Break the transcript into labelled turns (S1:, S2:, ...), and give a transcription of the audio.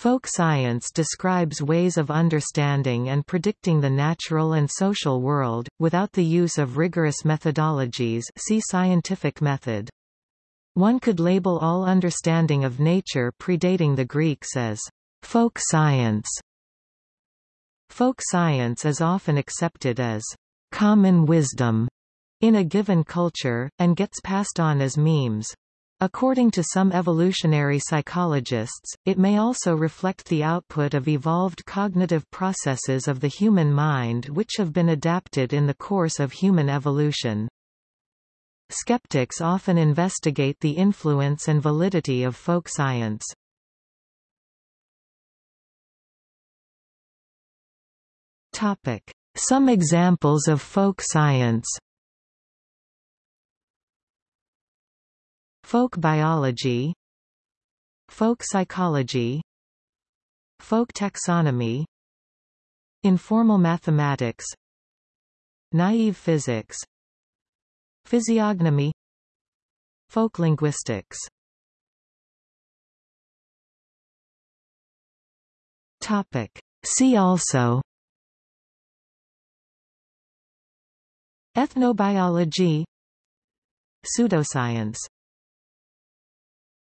S1: Folk science describes ways of understanding and predicting the natural and social world, without the use of rigorous methodologies see scientific method. One could label all understanding of nature predating the Greeks as folk science. Folk science is often accepted as common wisdom in a given culture, and gets passed on as memes. According to some evolutionary psychologists, it may also reflect the output of evolved cognitive processes of the human mind which have been adapted in the course of human evolution. Skeptics often investigate the influence and validity of folk science. Some examples of folk science Folk biology. Folk psychology. Folk taxonomy. Informal mathematics. Naive physics. Physiognomy. Folk linguistics. Topic. See also. Ethnobiology. Pseudoscience